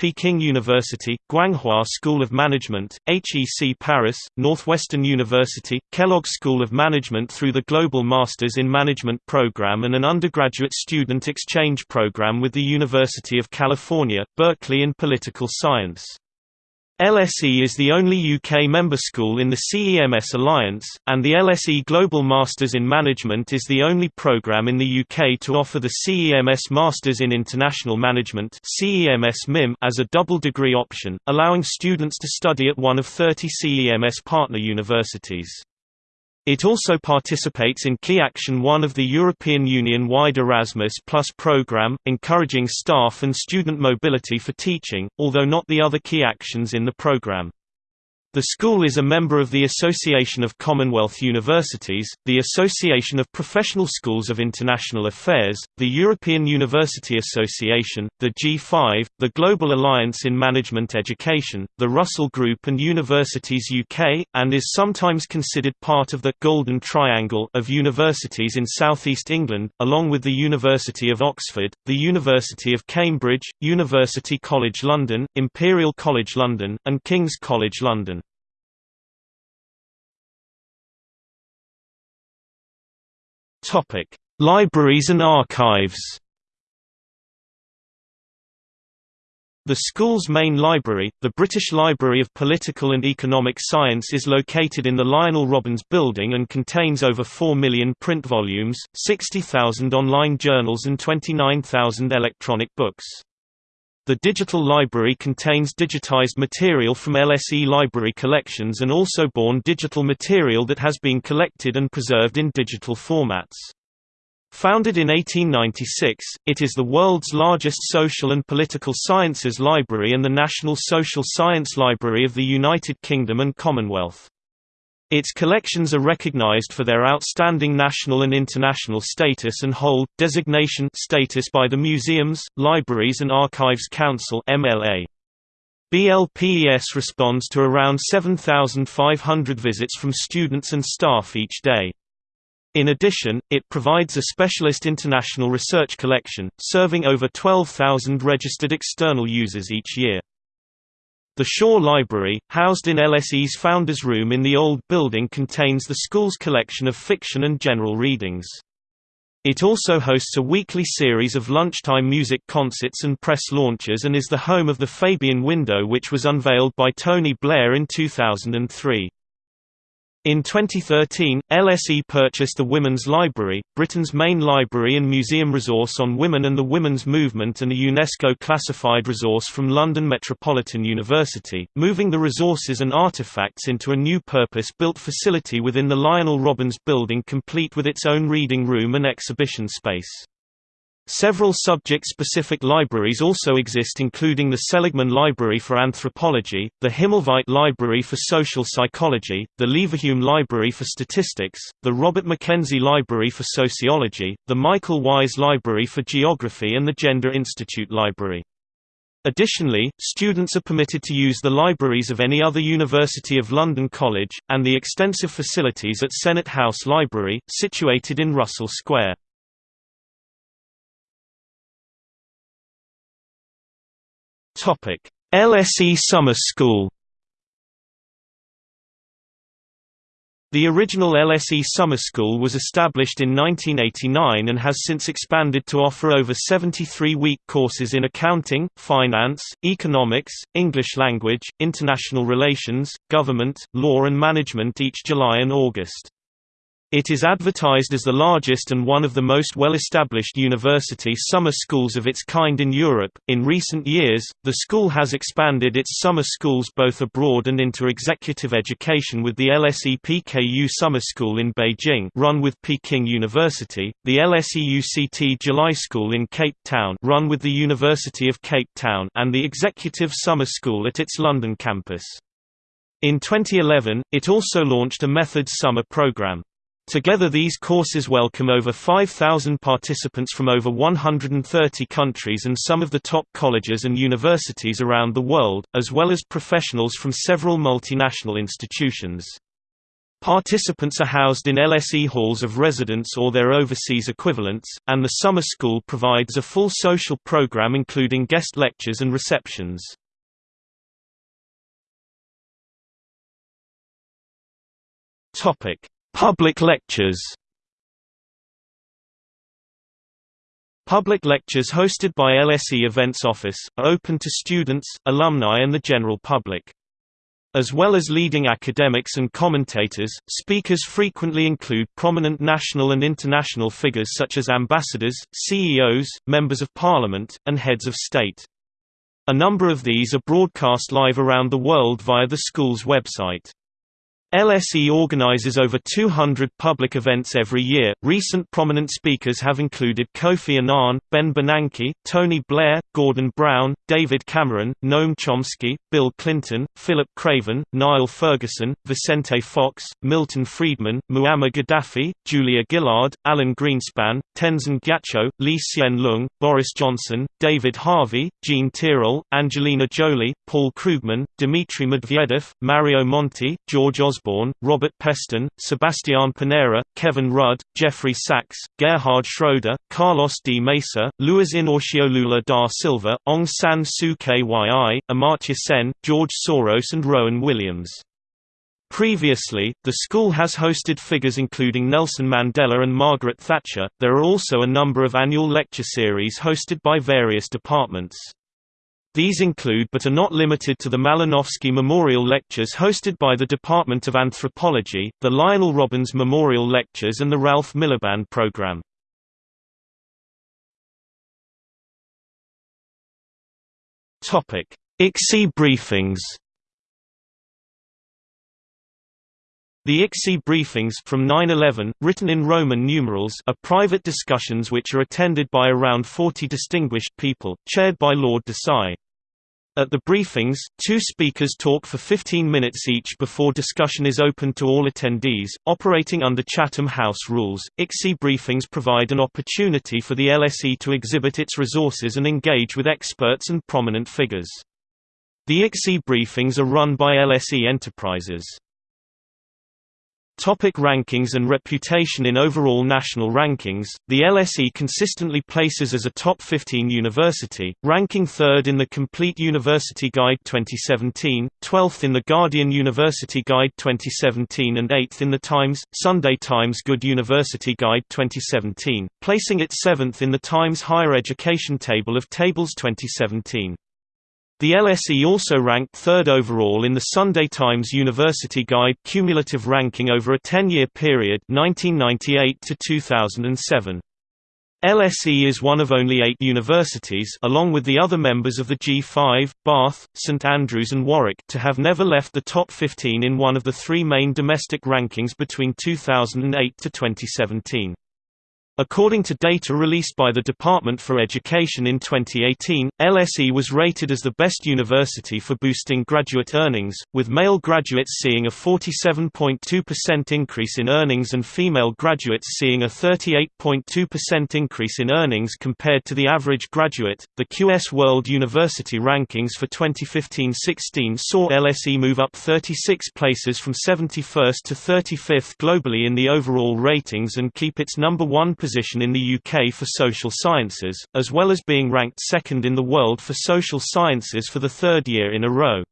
Peking University, Guanghua School of Management, HEC Paris, Northwestern University, Kellogg School of Management through the Global Masters in Management program and an undergraduate student exchange program with the University of California, Berkeley in Political Science. LSE is the only UK member school in the CEMS Alliance, and the LSE Global Masters in Management is the only programme in the UK to offer the CEMS Masters in International Management as a double degree option, allowing students to study at one of 30 CEMS partner universities. It also participates in Key Action 1 of the European Union-wide Erasmus Plus programme, encouraging staff and student mobility for teaching, although not the other key actions in the programme. The school is a member of the Association of Commonwealth Universities, the Association of Professional Schools of International Affairs, the European University Association, the G5, the Global Alliance in Management Education, the Russell Group and Universities UK, and is sometimes considered part of the «Golden Triangle» of universities in southeast England, along with the University of Oxford, the University of Cambridge, University College London, Imperial College London, and King's College London. Topic: Libraries and archives. The school's main library, the British Library of Political and Economic Science is located in the Lionel Robbins Building and contains over 4 million print volumes, 60,000 online journals and 29,000 electronic books. The digital library contains digitized material from LSE library collections and also born digital material that has been collected and preserved in digital formats. Founded in 1896, it is the world's largest social and political sciences library and the National Social Science Library of the United Kingdom and Commonwealth. Its collections are recognized for their outstanding national and international status and hold designation status by the Museums, Libraries and Archives Council (MLA). BLPES responds to around 7,500 visits from students and staff each day. In addition, it provides a specialist international research collection, serving over 12,000 registered external users each year. The Shaw Library, housed in LSE's Founders Room in the old building contains the school's collection of fiction and general readings. It also hosts a weekly series of lunchtime music concerts and press launches and is the home of the Fabian Window which was unveiled by Tony Blair in 2003. In 2013, LSE purchased the Women's Library, Britain's main library and museum resource on women and the women's movement and a UNESCO-classified resource from London Metropolitan University, moving the resources and artefacts into a new purpose-built facility within the Lionel Robbins building complete with its own reading room and exhibition space. Several subject-specific libraries also exist including the Seligman Library for Anthropology, the Himmelweit Library for Social Psychology, the Leverhulme Library for Statistics, the Robert Mackenzie Library for Sociology, the Michael Wise Library for Geography and the Gender Institute Library. Additionally, students are permitted to use the libraries of any other University of London college, and the extensive facilities at Senate House Library, situated in Russell Square. LSE Summer School. The original LSE Summer School was established in 1989 and has since expanded to offer over 73-week courses in accounting, finance, economics, English language, international relations, government, law and management each July and August. It is advertised as the largest and one of the most well-established university summer schools of its kind in Europe. In recent years, the school has expanded its summer schools both abroad and into executive education with the LSE PKU Summer School in Beijing, run with Peking University, the LSE UCT July School in Cape Town, run with the University of Cape Town, and the Executive Summer School at its London campus. In 2011, it also launched a Methods Summer program. Together these courses welcome over 5,000 participants from over 130 countries and some of the top colleges and universities around the world, as well as professionals from several multinational institutions. Participants are housed in LSE halls of residence or their overseas equivalents, and the summer school provides a full social program including guest lectures and receptions. Topic: Public lectures Public lectures hosted by LSE Events Office, are open to students, alumni and the general public. As well as leading academics and commentators, speakers frequently include prominent national and international figures such as ambassadors, CEOs, members of parliament, and heads of state. A number of these are broadcast live around the world via the school's website. LSE organizes over 200 public events every year. Recent prominent speakers have included Kofi Annan, Ben Bernanke, Tony Blair, Gordon Brown, David Cameron, Noam Chomsky, Bill Clinton, Philip Craven, Niall Ferguson, Vicente Fox, Milton Friedman, Muammar Gaddafi, Julia Gillard, Alan Greenspan, Tenzin Gyatso, Lee Hsien Loong, Boris Johnson, David Harvey, Jean Tirole, Angelina Jolie, Paul Krugman, Dmitry Medvedev, Mario Monti, George Osborne Osborne, Robert Peston, Sebastian Pinera, Kevin Rudd, Jeffrey Sachs, Gerhard Schroeder, Carlos D. Mesa, Luiz Inacio Lula da Silva, Aung San Suu Kyi, Amartya Sen, George Soros and Rowan Williams. Previously, the school has hosted figures including Nelson Mandela and Margaret Thatcher. There are also a number of annual lecture series hosted by various departments. These include but are not limited to the Malinowski Memorial Lectures hosted by the Department of Anthropology, the Lionel Robbins Memorial Lectures and the Ralph Miliband Program. ICSE briefings The ICSE briefings from 9/11, written in Roman numerals, are private discussions which are attended by around 40 distinguished people, chaired by Lord Desai. At the briefings, two speakers talk for 15 minutes each before discussion is open to all attendees. Operating under Chatham House rules, ICSE briefings provide an opportunity for the LSE to exhibit its resources and engage with experts and prominent figures. The ICSE briefings are run by LSE Enterprises. Topic rankings and reputation In overall national rankings, the LSE consistently places as a top 15 university, ranking third in the Complete University Guide 2017, 12th in the Guardian University Guide 2017 and 8th in the Times, Sunday Times Good University Guide 2017, placing it 7th in the Times Higher Education Table of Tables 2017. The LSE also ranked third overall in the Sunday Times University Guide cumulative ranking over a 10-year period 1998 to 2007. LSE is one of only eight universities along with the other members of the G5, Bath, St Andrews and Warwick to have never left the top 15 in one of the three main domestic rankings between 2008 to 2017. According to data released by the Department for Education in 2018, LSE was rated as the best university for boosting graduate earnings, with male graduates seeing a 47.2% increase in earnings and female graduates seeing a 38.2% increase in earnings compared to the average graduate. The QS World University Rankings for 2015-16 saw LSE move up 36 places from 71st to 35th globally in the overall ratings and keep its number 1 position position in the UK for social sciences, as well as being ranked second in the world for social sciences for the third year in a row.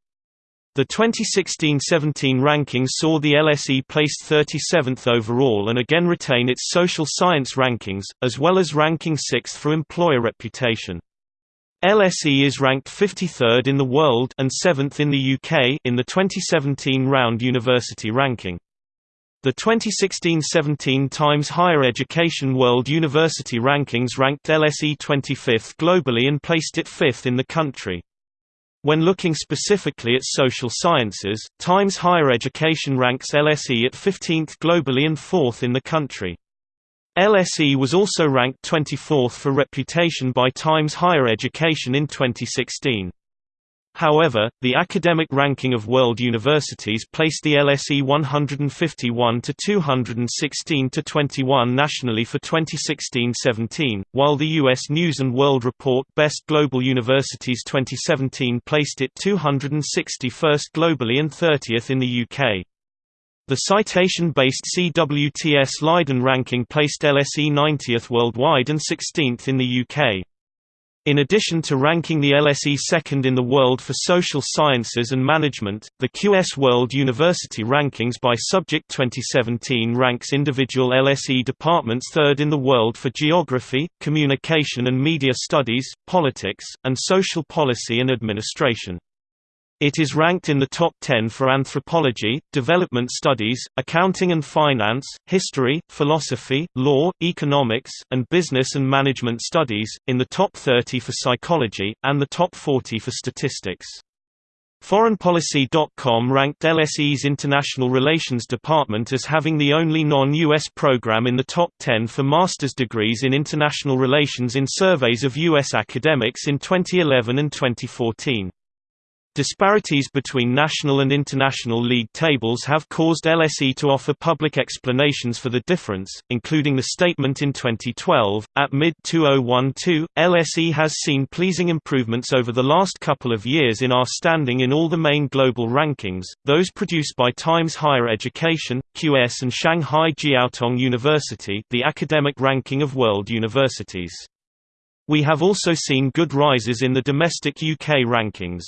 The 2016–17 rankings saw the LSE placed 37th overall and again retain its social science rankings, as well as ranking 6th for employer reputation. LSE is ranked 53rd in the world and 7th in the UK in the 2017 round university ranking. The 2016–17 Times Higher Education World University Rankings ranked LSE 25th globally and placed it 5th in the country. When looking specifically at social sciences, Times Higher Education ranks LSE at 15th globally and 4th in the country. LSE was also ranked 24th for reputation by Times Higher Education in 2016. However, the academic ranking of world universities placed the LSE 151 to 216 to 21 nationally for 2016-17, while the US News and World Report Best Global Universities 2017 placed it 261st globally and 30th in the UK. The citation-based CWTS Leiden ranking placed LSE 90th worldwide and 16th in the UK. In addition to ranking the LSE second in the world for social sciences and management, the QS World University Rankings by Subject 2017 ranks individual LSE departments third in the world for geography, communication and media studies, politics, and social policy and administration. It is ranked in the top 10 for anthropology, development studies, accounting and finance, history, philosophy, law, economics, and business and management studies, in the top 30 for psychology, and the top 40 for statistics. ForeignPolicy.com ranked LSE's International Relations Department as having the only non-U.S. program in the top 10 for master's degrees in international relations in surveys of U.S. academics in 2011 and 2014. Disparities between national and international league tables have caused LSE to offer public explanations for the difference, including the statement in 2012. At mid 2012, LSE has seen pleasing improvements over the last couple of years in our standing in all the main global rankings, those produced by Times Higher Education, QS, and Shanghai Jiaotong University, the academic ranking of world universities. We have also seen good rises in the domestic UK rankings.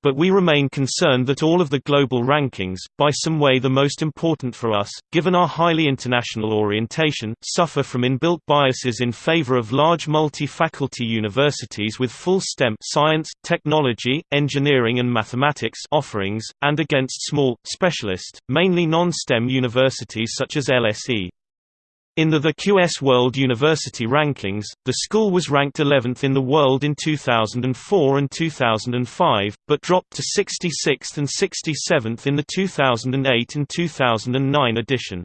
But we remain concerned that all of the global rankings, by some way the most important for us, given our highly international orientation, suffer from inbuilt biases in favor of large multi-faculty universities with full STEM science, technology, engineering and mathematics offerings, and against small, specialist, mainly non-STEM universities such as LSE. In the The QS World University Rankings, the school was ranked 11th in the world in 2004 and 2005, but dropped to 66th and 67th in the 2008 and 2009 edition.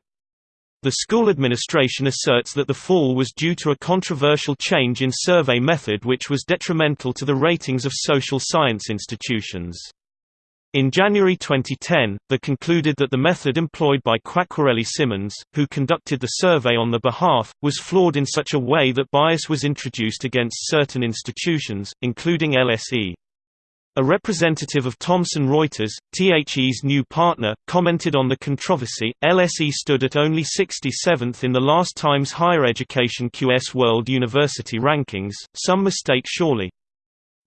The school administration asserts that the fall was due to a controversial change in survey method which was detrimental to the ratings of social science institutions. In January 2010, they concluded that the method employed by Quacquarelli Symonds, who conducted the survey on the behalf, was flawed in such a way that bias was introduced against certain institutions, including LSE. A representative of Thomson Reuters, THE's new partner, commented on the controversy. LSE stood at only 67th in the last Times Higher Education QS World University Rankings, some mistake surely.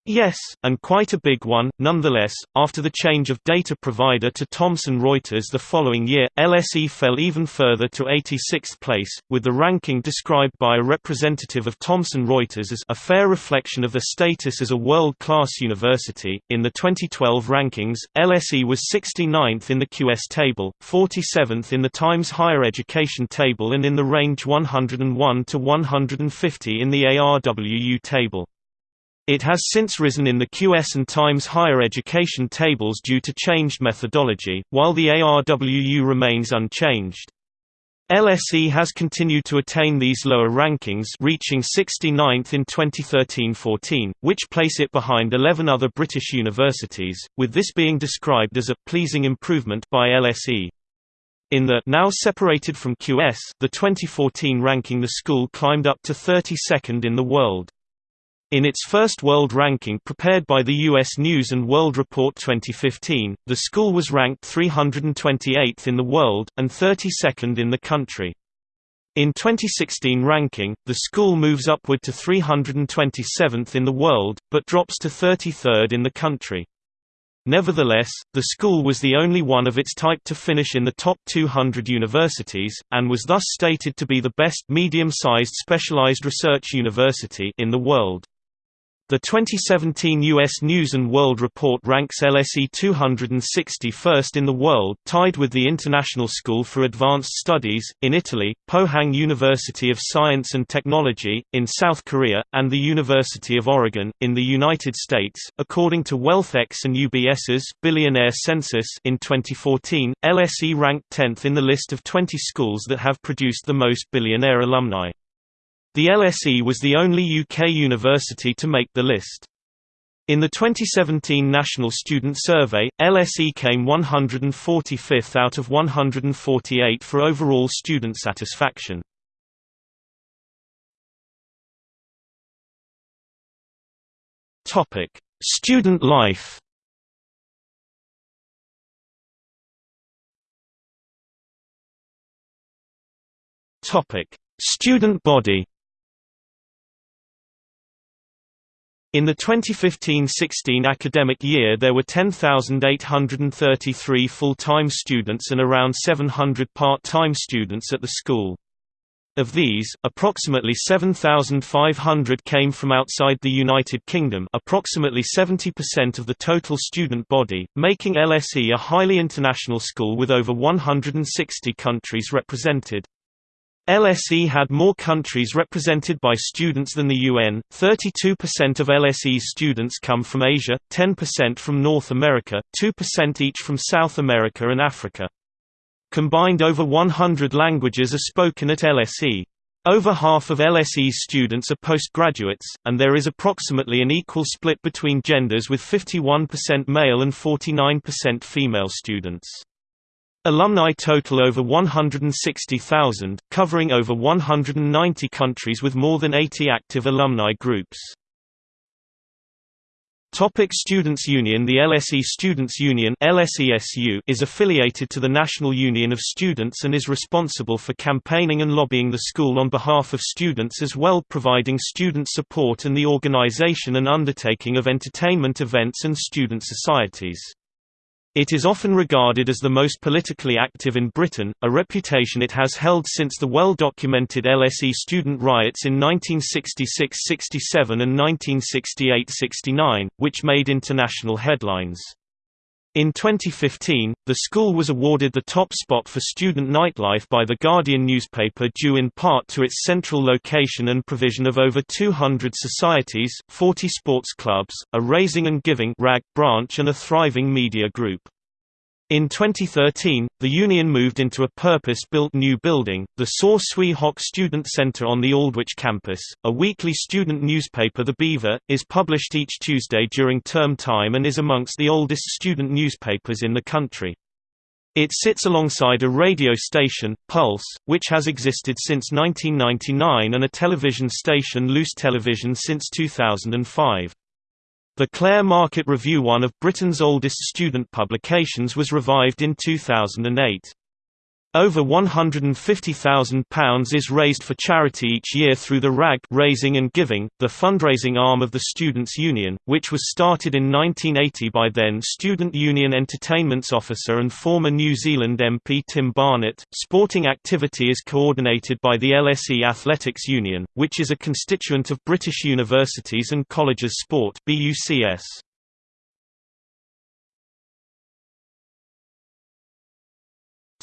Yes, and quite a big one. Nonetheless, after the change of data provider to Thomson Reuters the following year, LSE fell even further to 86th place, with the ranking described by a representative of Thomson Reuters as a fair reflection of their status as a world-class university. In the 2012 rankings, LSE was 69th in the QS table, 47th in the Times Higher Education table and in the range 101 to 150 in the ARWU table. It has since risen in the QS and Times higher education tables due to changed methodology, while the ARWU remains unchanged. LSE has continued to attain these lower rankings reaching 69th in 2013–14, which place it behind 11 other British universities, with this being described as a «pleasing improvement» by LSE. In the now separated from QS the 2014 ranking the school climbed up to 32nd in the world. In its first world ranking prepared by the U.S. News & World Report 2015, the school was ranked 328th in the world, and 32nd in the country. In 2016 ranking, the school moves upward to 327th in the world, but drops to 33rd in the country. Nevertheless, the school was the only one of its type to finish in the top 200 universities, and was thus stated to be the best medium-sized specialized research university in the world. The 2017 U.S. News & World Report ranks LSE 261st in the world tied with the International School for Advanced Studies, in Italy, Pohang University of Science and Technology, in South Korea, and the University of Oregon, in the United States. According to WealthX and UBS's Billionaire Census in 2014, LSE ranked 10th in the list of 20 schools that have produced the most billionaire alumni. The LSE was the only UK university to make the list. In the 2017 National Student Survey, LSE came 145th out of 148 for overall student satisfaction. Topic: Student life. Topic: Student body. In the 2015–16 academic year there were 10,833 full-time students and around 700 part-time students at the school. Of these, approximately 7,500 came from outside the United Kingdom approximately 70% of the total student body, making LSE a highly international school with over 160 countries represented. LSE had more countries represented by students than the UN, 32% of LSE's students come from Asia, 10% from North America, 2% each from South America and Africa. Combined over 100 languages are spoken at LSE. Over half of LSE's students are postgraduates, and there is approximately an equal split between genders with 51% male and 49% female students. Alumni total over 160,000, covering over 190 countries with more than 80 active alumni groups. Topic Students' Union The LSE Students' Union LSESU is affiliated to the National Union of Students and is responsible for campaigning and lobbying the school on behalf of students as well providing student support and the organization and undertaking of entertainment events and student societies. It is often regarded as the most politically active in Britain, a reputation it has held since the well-documented LSE student riots in 1966–67 and 1968–69, which made international headlines. In 2015, the school was awarded the top spot for student nightlife by The Guardian newspaper due in part to its central location and provision of over 200 societies, 40 sports clubs, a raising and giving branch and a thriving media group. In 2013, the union moved into a purpose-built new building, the Saw Swee Hock Student Center on the Aldwych campus. A weekly student newspaper The Beaver, is published each Tuesday during term time and is amongst the oldest student newspapers in the country. It sits alongside a radio station, Pulse, which has existed since 1999 and a television station Loose Television since 2005. The Clare Market Review one of Britain's oldest student publications was revived in 2008. Over £150,000 is raised for charity each year through the RAG Raising and Giving, the fundraising arm of the Students' Union, which was started in 1980 by then Student Union Entertainments Officer and former New Zealand MP Tim Barnett. Sporting activity is coordinated by the LSE Athletics Union, which is a constituent of British Universities and Colleges Sport BUCS.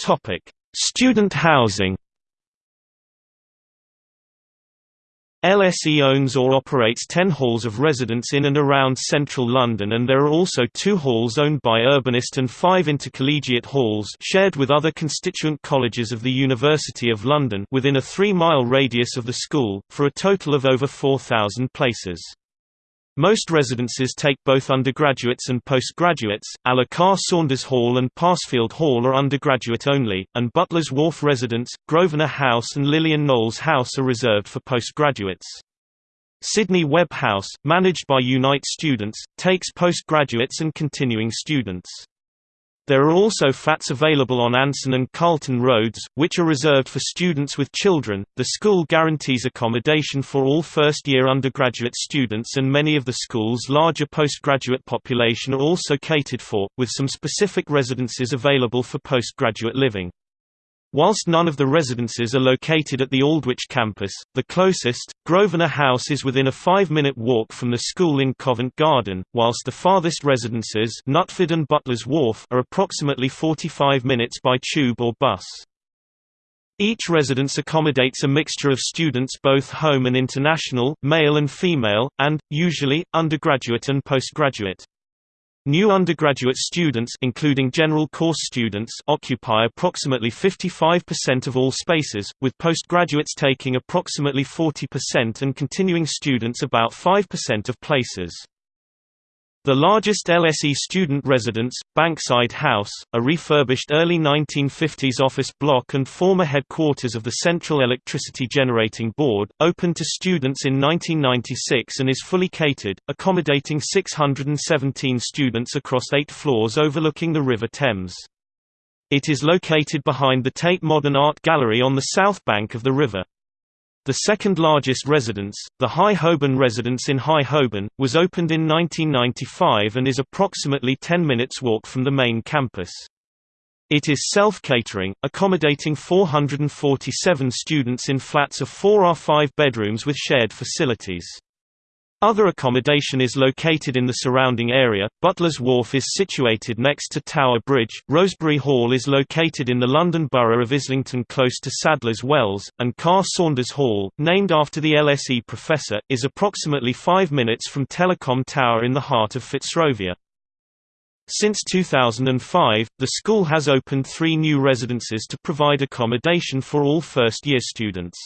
Topic Student housing LSE owns or operates 10 halls of residence in and around central London and there are also two halls owned by Urbanest and five intercollegiate halls shared with other constituent colleges of the University of London within a three-mile radius of the school, for a total of over 4,000 places. Most residences take both undergraduates and postgraduates. Alakar Saunders Hall and Passfield Hall are undergraduate only, and Butler's Wharf residence, Grosvenor House and Lilian Knowles House are reserved for postgraduates. Sidney Webb House, managed by Unite Students, takes postgraduates and continuing students. There are also flats available on Anson and Carlton Roads, which are reserved for students with children. The school guarantees accommodation for all first year undergraduate students, and many of the school's larger postgraduate population are also catered for, with some specific residences available for postgraduate living. Whilst none of the residences are located at the Aldwych campus, the closest, Grosvenor House is within a five-minute walk from the school in Covent Garden, whilst the farthest residences Nutford and Butler's Wharf are approximately 45 minutes by tube or bus. Each residence accommodates a mixture of students both home and international, male and female, and, usually, undergraduate and postgraduate. New undergraduate students including general course students occupy approximately 55% of all spaces, with postgraduates taking approximately 40% and continuing students about 5% of places. The largest LSE student residence, Bankside House, a refurbished early 1950s office block and former headquarters of the Central Electricity Generating Board, opened to students in 1996 and is fully catered, accommodating 617 students across eight floors overlooking the River Thames. It is located behind the Tate Modern Art Gallery on the south bank of the river. The second largest residence, the High Holborn residence in High Holborn, was opened in 1995 and is approximately 10 minutes walk from the main campus. It is self-catering, accommodating 447 students in flats of 4 or 5 bedrooms with shared facilities. Other accommodation is located in the surrounding area. Butler's Wharf is situated next to Tower Bridge, Rosebery Hall is located in the London Borough of Islington close to Sadler's Wells, and Carr Saunders Hall, named after the LSE professor, is approximately 5 minutes from Telecom Tower in the heart of Fitzrovia. Since 2005, the school has opened three new residences to provide accommodation for all first-year students.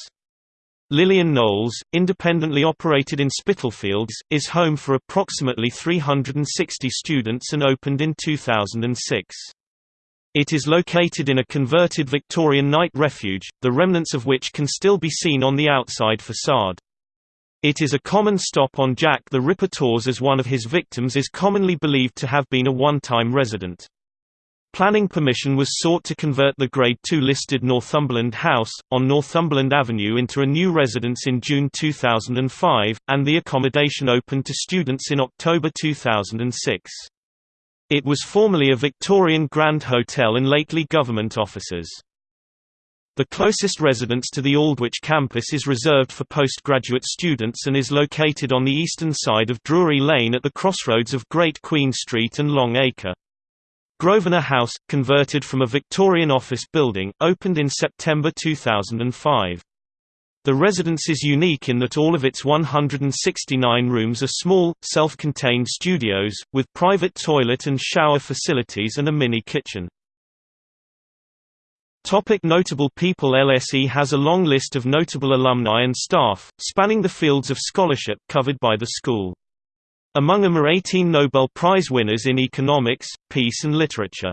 Lilian Knowles, independently operated in Spitalfields, is home for approximately 360 students and opened in 2006. It is located in a converted Victorian night refuge, the remnants of which can still be seen on the outside facade. It is a common stop on Jack the Ripper tours as one of his victims is commonly believed to have been a one-time resident. Planning permission was sought to convert the Grade II listed Northumberland House, on Northumberland Avenue into a new residence in June 2005, and the accommodation opened to students in October 2006. It was formerly a Victorian Grand Hotel and lately government offices. The closest residence to the Aldwych campus is reserved for postgraduate students and is located on the eastern side of Drury Lane at the crossroads of Great Queen Street and Long Acre. Grosvenor House, converted from a Victorian office building, opened in September 2005. The residence is unique in that all of its 169 rooms are small, self-contained studios, with private toilet and shower facilities and a mini kitchen. Topic notable people LSE has a long list of notable alumni and staff, spanning the fields of scholarship covered by the school. Among them are 18 Nobel Prize winners in economics, peace and literature.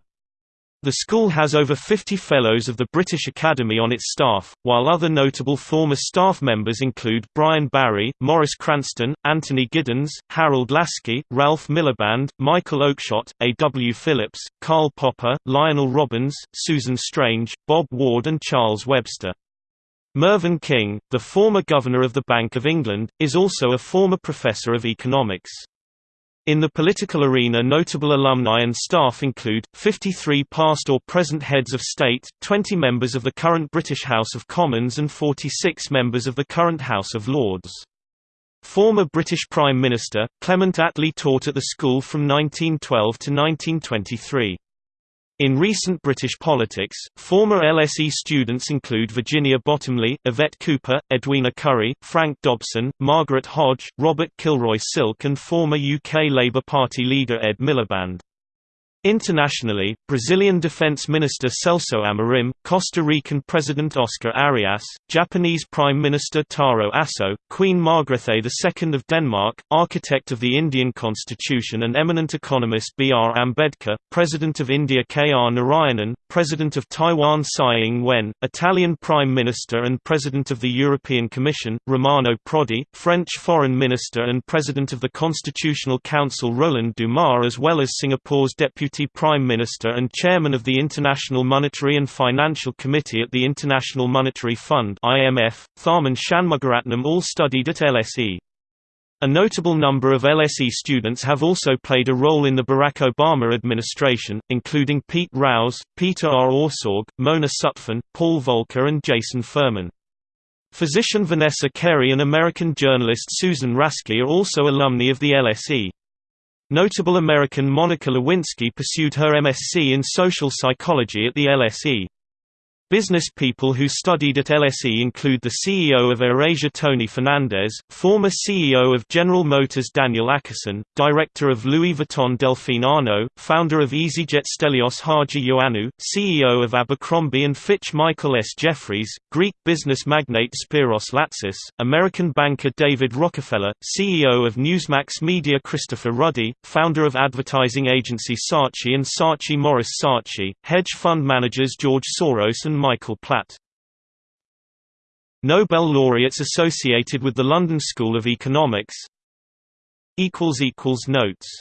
The school has over 50 Fellows of the British Academy on its staff, while other notable former staff members include Brian Barry, Maurice Cranston, Anthony Giddens, Harold Laski, Ralph Miliband, Michael Oakeshott, A. W. Phillips, Karl Popper, Lionel Robbins, Susan Strange, Bob Ward and Charles Webster. Mervyn King, the former Governor of the Bank of England, is also a former Professor of Economics. In the political arena notable alumni and staff include, 53 past or present heads of state, 20 members of the current British House of Commons and 46 members of the current House of Lords. Former British Prime Minister, Clement Attlee taught at the school from 1912 to 1923. In recent British politics, former LSE students include Virginia Bottomley, Yvette Cooper, Edwina Currie, Frank Dobson, Margaret Hodge, Robert Kilroy Silk and former UK Labour Party leader Ed Miliband. Internationally, Brazilian Defense Minister Celso Amorim, Costa Rican President Oscar Arias, Japanese Prime Minister Taro Aso, Queen Margrethe II of Denmark, architect of the Indian constitution and eminent economist B. R. Ambedkar, President of India K. R. Narayanan, President of Taiwan Tsai Ing-wen, Italian Prime Minister and President of the European Commission, Romano Prodi, French Foreign Minister and President of the Constitutional Council Roland Dumas as well as Singapore's Deputy Deputy Prime Minister and Chairman of the International Monetary and Financial Committee at the International Monetary Fund IMF, Tharman Shanmugaratnam all studied at LSE. A notable number of LSE students have also played a role in the Barack Obama administration, including Pete Rouse, Peter R. Orszag, Mona Sutphen, Paul Volcker and Jason Furman. Physician Vanessa Kerry and American journalist Susan Rasky are also alumni of the LSE. Notable American Monica Lewinsky pursued her MSc in social psychology at the LSE. Business people who studied at LSE include the CEO of AirAsia Tony Fernandez, former CEO of General Motors Daniel Akerson, director of Louis Vuitton Delphine Arnault, founder of EasyJet Stelios Haji Ioannou, CEO of Abercrombie & Fitch Michael S. Jeffries, Greek business magnate Spiros Latsis, American banker David Rockefeller, CEO of Newsmax Media Christopher Ruddy, founder of advertising agency Saatchi and Saatchi Maurice Saatchi, hedge fund managers George Soros and Michael Platt. Nobel laureates associated with the London School of Economics Notes